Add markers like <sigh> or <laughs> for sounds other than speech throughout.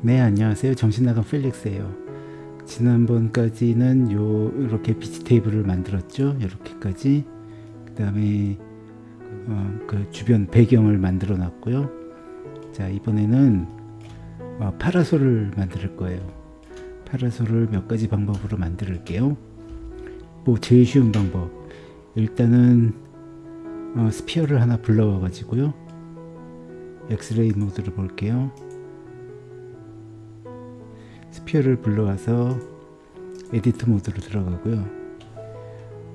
네 안녕하세요. 정신나간 펠릭스예요. 지난번까지는 요 이렇게 비치 테이블을 만들었죠? 이렇게까지. 그 다음에 어, 그 주변 배경을 만들어 놨고요. 자 이번에는 어, 파라솔을 만들 거예요. 파라솔을 몇 가지 방법으로 만들게요. 뭐 제일 쉬운 방법. 일단은 어, 스피어를 하나 불러와 가지고요. 엑스레이 모드를 볼게요 sphere를 불러와서 edit 모드로 들어가고요.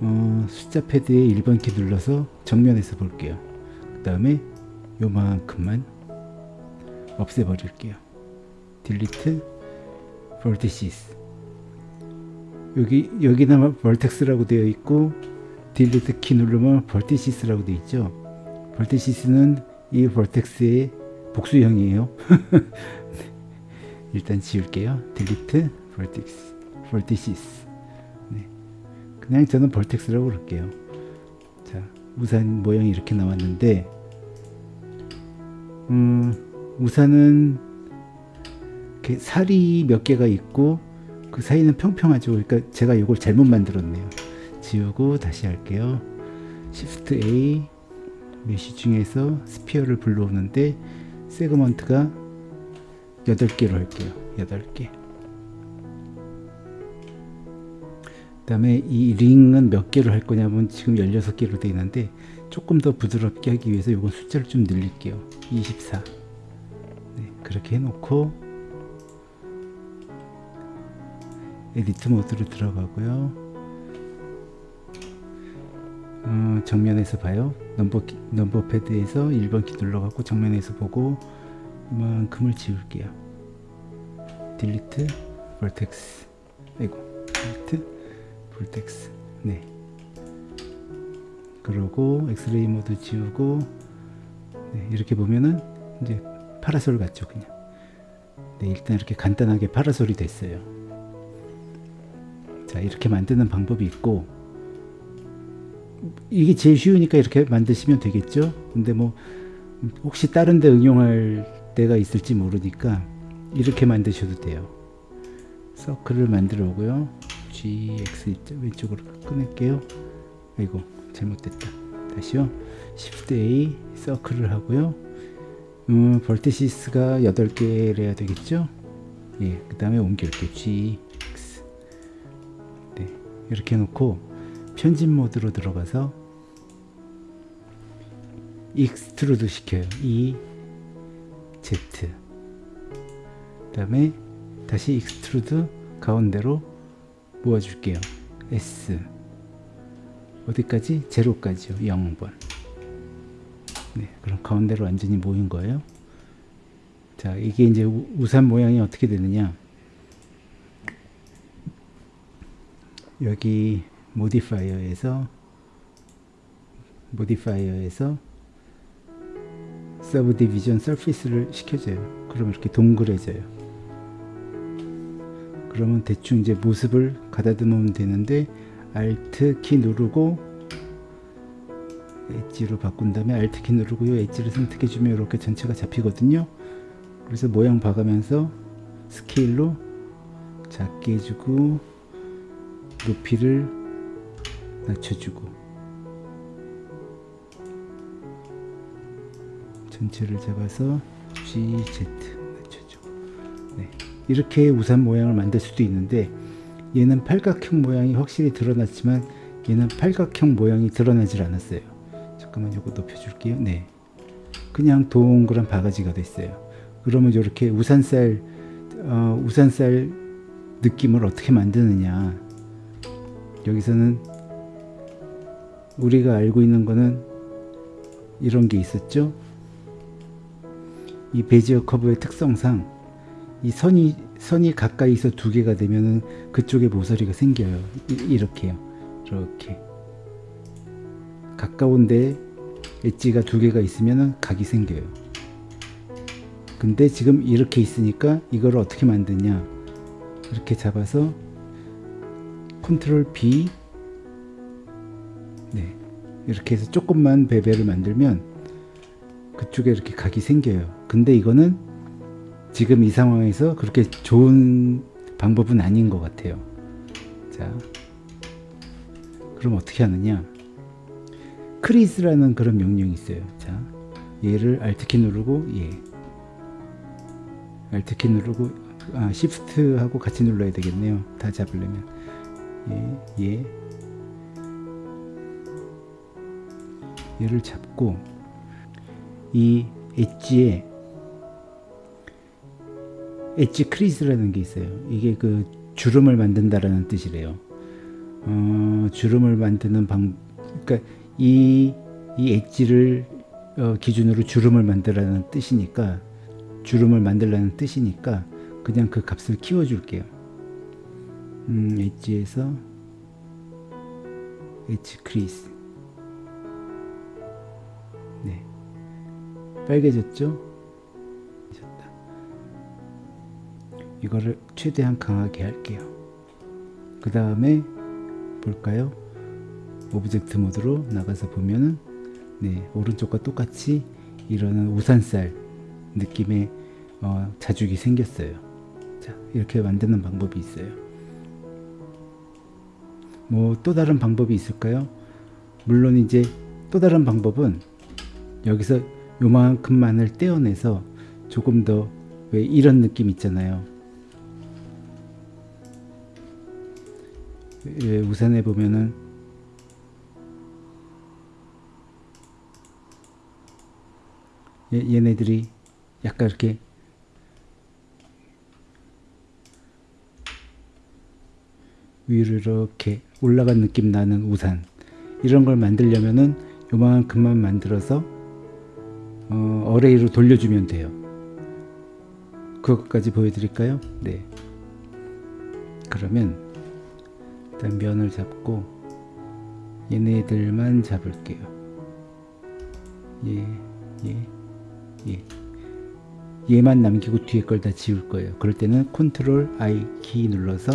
어, 숫자 패드에 1번 키 눌러서 정면에서 볼게요. 그 다음에 요만큼만 없애버릴게요. delete vertices 여기 여기는 vertex라고 되어 있고 delete 키 누르면 vertices라고 되어 있죠. vertices는 이 vertex의 복수형이에요 <laughs> 일단 지울게요. 딜리트 vertex. 네. 그냥 저는 vertex라고 그럴게요. 자, 우산 모양이 이렇게 나왔는데, 음, 우산은 이렇게 살이 몇 개가 있고 그 사이는 평평하죠. 그러니까 제가 이걸 잘못 만들었네요. 지우고 다시 할게요. Shift A 메시 중에서 스피어를 불러오는데 세그먼트가 8개로 할게요. 8개. 그 다음에 이 링은 몇 개로 할 거냐면 지금 16개로 되어 있는데 조금 더 부드럽게 하기 위해서 이건 숫자를 좀 늘릴게요. 24 네, 그렇게 해놓고 edit 모드로 들어가고요. 어, 정면에서 봐요. 넘버, 넘버 패드에서 1번 키 눌러갖고 정면에서 보고 이 만큼을 지울게요. delete vertex 아이고 delete vertex 네. 그러고 엑스레이 모드 지우고 네, 이렇게 보면은 이제 파라솔 같죠 그냥. 네 일단 이렇게 간단하게 파라솔이 됐어요. 자 이렇게 만드는 방법이 있고 이게 제일 쉬우니까 이렇게 만드시면 되겠죠? 근데 뭐 혹시 다른 데 응용할 때가 있을지 모르니까 이렇게 만드셔도 돼요. 서클을 만들어 오고요. GX 왼쪽으로 끊을게요. 아이고 잘못됐다. 다시요. Shift A 서클을 하고요. 음, vertices가 8개를 해야 되겠죠? 예, 그 다음에 옮길게요. GX 네, 이렇게 해놓고 편집 모드로 들어가서 extrude 시켜요. E Z 그 다음에 다시 extrude 가운데로 모아줄게요. S. 어디까지? 제로까지요. 0번. 네, 그럼 가운데로 완전히 모인 거예요. 자 이게 이제 우산 모양이 어떻게 되느냐? 여기 modifier에서 modifier에서 subdivision surface를 시켜줘요. 그럼 이렇게 동그래져요. 그러면 대충 이제 모습을 가다듬으면 되는데 Alt 키 누르고 엣지로 바꾼 다음에 Alt 키 누르고 이 엣지를 선택해 주면 이렇게 전체가 잡히거든요. 그래서 모양 봐가면서 스케일로 작게 해주고 높이를 낮춰주고 전체를 잡아서 GZ 맞춰줘. 네. 이렇게 우산 모양을 만들 수도 있는데 얘는 팔각형 모양이 확실히 드러났지만 얘는 팔각형 모양이 드러나질 않았어요. 잠깐만 이거 높여줄게요. 네. 그냥 동그란 바가지가 됐어요. 그러면 이렇게 우산살 어, 우산살 느낌을 어떻게 만드느냐 여기서는 우리가 알고 있는 거는 이런 게 있었죠 이 베지어 커브의 특성상 이 선이 선이 가까이서 두 개가 되면은 그쪽에 모서리가 생겨요. 이, 렇게요 이렇게 가까운데 엣지가 두 개가 있으면은 각이 생겨요. 근데 지금 이렇게 있으니까 이걸 어떻게 만드냐? 이렇게 잡아서 컨트롤 B 네 이렇게 해서 조금만 베벨을 만들면 그쪽에 이렇게 각이 생겨요 근데 이거는 지금 이 상황에서 그렇게 좋은 방법은 아닌 것 같아요. 자, 그럼 어떻게 하느냐? 크리스라는 그런 명령이 있어요. 자, 얘를 Alt키 누르고 얘, Alt키 누르고 아 Shift하고 같이 눌러야 되겠네요. 다 잡으려면 얘, 얘, 얘를 잡고 이 엣지에 edge crease라는 게 있어요. 이게 그 주름을 만든다라는 뜻이래요. 어, 주름을 만드는 방, 그러니까 이, 이 엣지를 어, 기준으로 주름을 만들라는 뜻이니까 주름을 만들라는 뜻이니까 그냥 그 값을 키워줄게요. 음, 엣지에서 엣지 크리스 네 빨개졌죠? 이거를 최대한 강하게 할게요. 그 다음에 볼까요? object mode로 나가서 보면은 네 오른쪽과 똑같이 이러는 우산살 느낌의 어, 자죽이 생겼어요. 자 이렇게 만드는 방법이 있어요. 뭐 또 다른 방법이 있을까요? 물론 이제 또 다른 방법은 여기서 요만큼만을 떼어내서 조금 더 왜 이런 느낌 있잖아요. 왜 우산에 보면은 얘, 얘네들이 약간 이렇게 위로 이렇게 올라간 느낌 나는 우산 이런 걸 만들려면은 요만큼만 만들어서 어, array로 돌려주면 돼요. 그것까지 보여드릴까요? 네. 그러면 일단 면을 잡고 얘네들만 잡을게요. 얘, 얘, 얘 얘만 남기고 뒤에 걸 다 지울 거예요. 그럴 때는 컨트롤 I 키 눌러서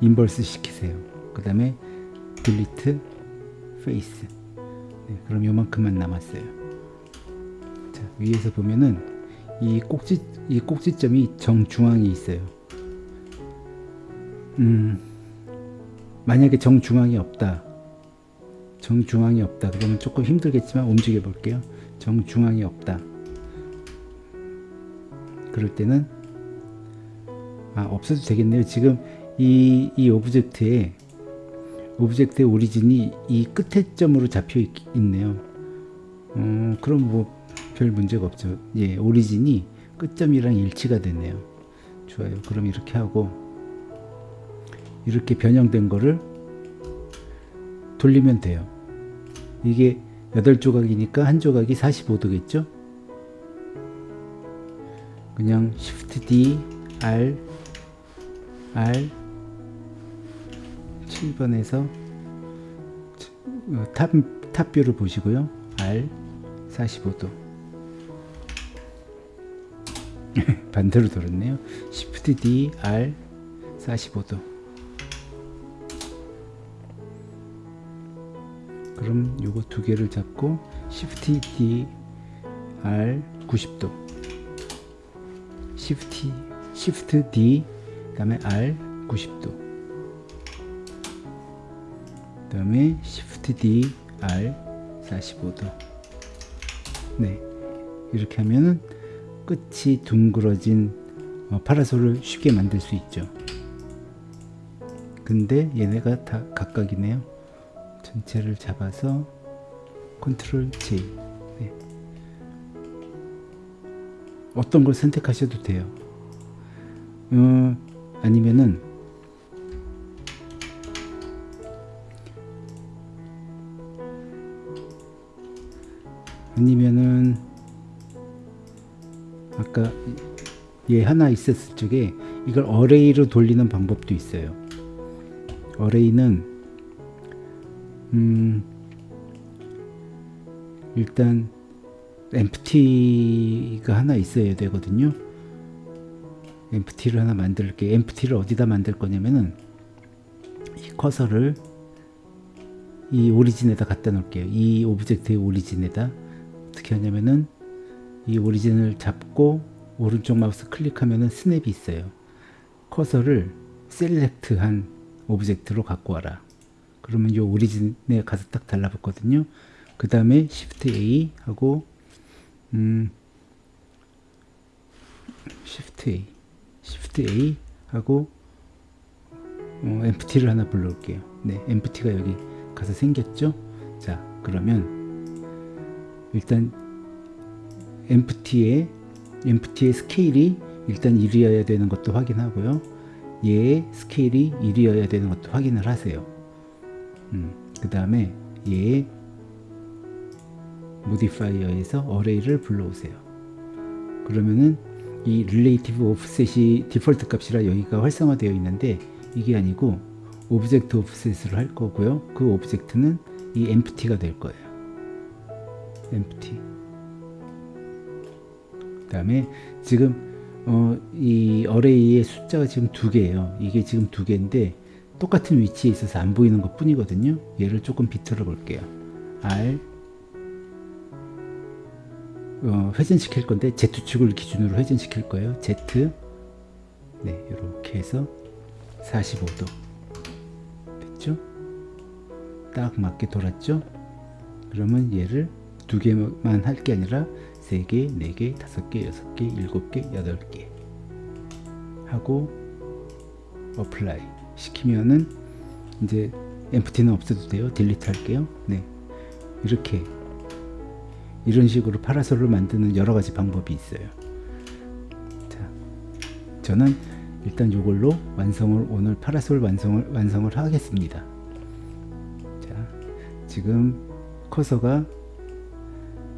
inverse 시키세요. 그 다음에 delete face 네, 그럼 요만큼만 남았어요. 자 위에서 보면은 이 꼭지 이 꼭지점이 정중앙에 있어요. 음 만약에 정중앙이 없다. 정중앙이 없다. 그러면 조금 힘들겠지만 움직여 볼게요. 정중앙이 없다. 그럴 때는 아 없어도 되겠네요. 지금 이, 이 object에 object의 origin이 이 끝에 점으로 잡혀 있, 네요. 어, 그럼 뭐 별 문제가 없죠. 예 origin이 끝점이랑 일치가 됐네요. 좋아요. 그럼 이렇게 하고 이렇게 변형된 거를 돌리면 돼요. 이게 8조각이니까 한 조각이 45도겠죠? 그냥 Shift D R R 7번에서 탑, 탑뷰를 보시고요. R 45도 <laughs> 반대로 돌았네요. Shift D R 45도. 그럼 요거 두 개를 잡고 Shift D R 90도. Shift Shift D 그 다음에 R 90도. 그 다음에 Shift D R 45도. 네. 이렇게 하면은 끝이 둥그러진 어, 파라솔을 쉽게 만들 수 있죠. 근데 얘네가 다 각각이네요. 전체를 잡아서 컨트롤 J. 네. 어떤 걸 선택하셔도 돼요. 어, 아니면은 아니면은 아까 얘 하나 있었을 적에 이걸 어레이로 돌리는 방법도 있어요. array는 음 일단 empty가 하나 있어야 되거든요. empty를 하나 만들게. empty를 어디다 만들 거냐면은 이 커서를 이 origin에다 갖다 놓을게요. 이 object의 origin에다. 어떻게 하냐면은 이 origin을 잡고 오른쪽 마우스 클릭하면 snap이 있어요. 커서를 select한 object로 갖고 와라. 그러면 이 origin에 가서 딱 달라붙거든요. 그 다음에 Shift A 하고 음 Shift A Shift A 하고 어, empty를 하나 불러올게요. 네, empty가 여기 가서 생겼죠. 자, 그러면 일단 empty의 empty의 스케일이 일단 1이어야 되는 것도 확인하고요. 얘의 스케일이 1이어야 되는 것도 확인을 하세요. 음, 그 다음에 얘의 modifier에서 array를 불러오세요. 그러면은 이 relative offset이 디폴트 값이라 여기가 활성화되어 있는데 이게 아니고 object offset으로 할 거고요. 그 object는 이 empty가 될 거예요. empty. 그 다음에 지금 어, 이 어레이의 숫자가 지금 두 개예요. 이게 지금 두 개인데 똑같은 위치에 있어서 안 보이는 것 뿐이거든요. 얘를 조금 비틀어 볼게요. R 어, 회전시킬 건데 Z축을 기준으로 회전시킬 거예요. Z 네 이렇게 해서 45도 됐죠? 딱 맞게 돌았죠? 그러면 얘를 두 개만 할 게 아니라 세 개, 네 개, 다섯 개, 여섯 개, 일곱 개, 여덟 개 하고 apply 시키면은 이제 empty는 없어도 돼요. delete 할게요. 네. 이렇게 이런 식으로 파라솔을 만드는 여러 가지 방법이 있어요. 자, 저는 일단 이걸로 완성을 오늘 파라솔 완성을 완성을 하겠습니다. 자, 지금 커서가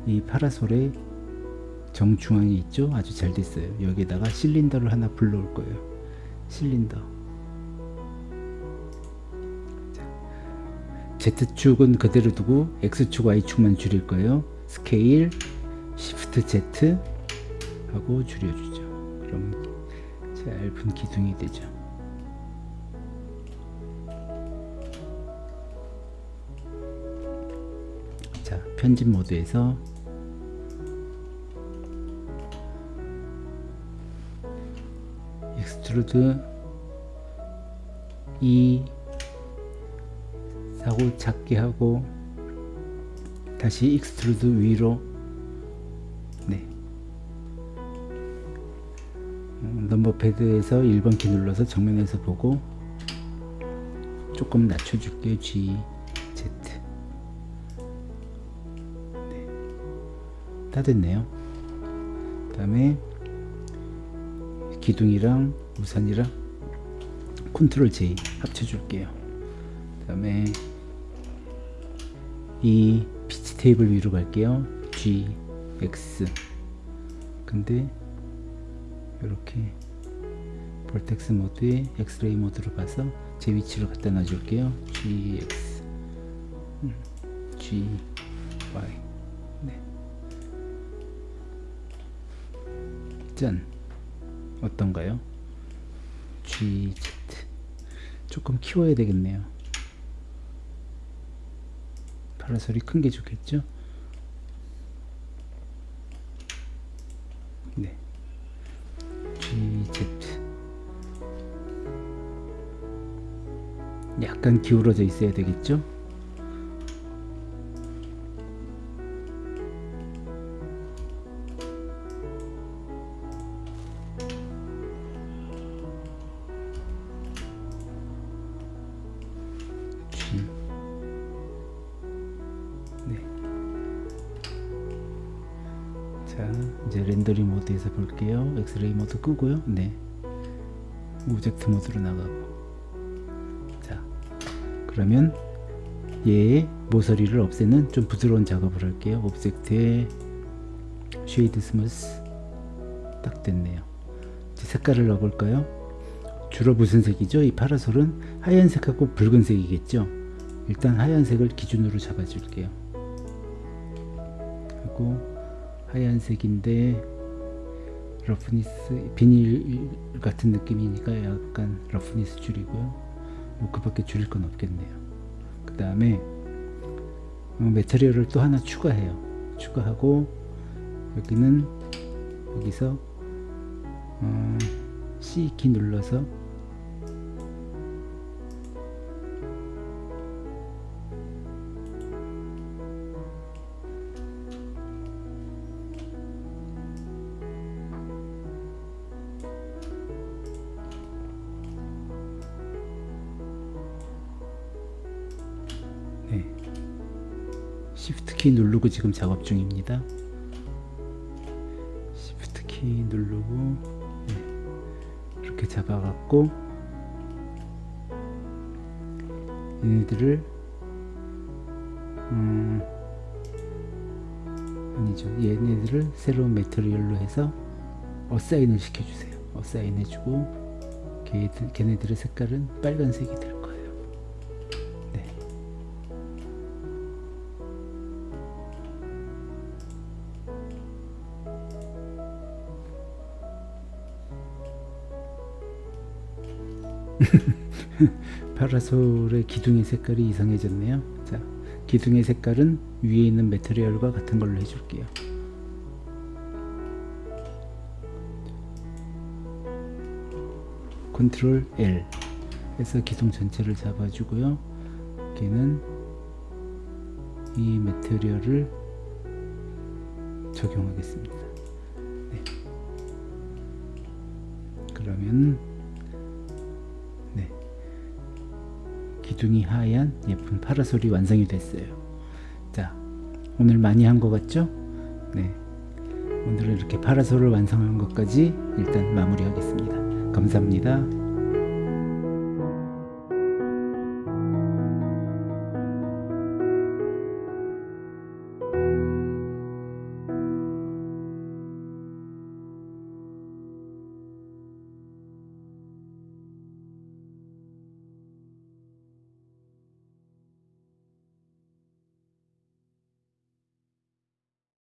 이 파라솔의 정중앙에 있죠? 아주 잘 됐어요. 여기다가 실린더를 하나 불러올 거예요. 실린더. Z축은 그대로 두고 X축, Y축만 줄일 거예요. 스케일, Shift Z 하고 줄여주죠. 그럼 얇은 기둥이 되죠. 자, 편집 모드에서 익스트루드 2 사고 작게 하고 다시 extrude 위로. 네. 음, number pad에서 1번 키 눌러서 정면에서 보고 조금 낮춰줄게요 G, Z. 네. 다 됐네요. 그 다음에 기둥이랑 우산이랑 컨트롤 J 합쳐줄게요. 그 다음에 이 비치 테이블 위로 갈게요. G, X. 근데 이렇게 vertex 모드에 엑스레이 모드로 가서 제 위치로 갖다 놔줄게요. GX 음, G, Y. 네. 짠. 어떤가요? GZ 조금 키워야 되겠네요 파라솔이 큰 게 좋겠죠? 네 GZ 약간 기울어져 있어야 되겠죠? 렌더링 모드에서 볼게요. 엑스레이 모드 끄고요. 네. object 모드로 나가고. 자 그러면 얘의 모서리를 없애는 좀 부드러운 작업을 할게요. object에 shade smooth 딱 됐네요. 이제 색깔을 넣어볼까요? 주로 무슨 색이죠? 이 파라솔은 하얀색하고 붉은색이겠죠? 일단 하얀색을 기준으로 잡아줄게요. 하고 하얀색인데 roughness 비닐 같은 느낌이니까 약간 roughness 줄이고요. 뭐 그 밖에 줄일 건 없겠네요. 그 다음에 어, material을 또 하나 추가해요. 추가하고 여기는 여기서 어, C키 눌러서 Shift 키 누르고 지금 작업 중입니다. Shift 키 누르고 네. 이렇게 잡아갖고 얘네들을 음, 아니죠. 얘네들을 새로운 메테리얼로 해서 어사인을 시켜주세요. 어사인 해주고 걔네들의 색깔은 빨간색이 될거 파라솔의 기둥의 색깔이 이상해졌네요. 자, 기둥의 색깔은 위에 있는 메테리얼과 같은 걸로 해줄게요. 컨트롤 L 해서 기둥 전체를 잡아주고요. 걔는 이 메테리얼을 적용하겠습니다. 네. 그러면 기둥이 하얀 예쁜 파라솔이 완성이 됐어요. 자, 오늘 많이 한 것 같죠? 네. 오늘은 이렇게 파라솔을 완성한 것까지 일단 마무리하겠습니다. 감사합니다.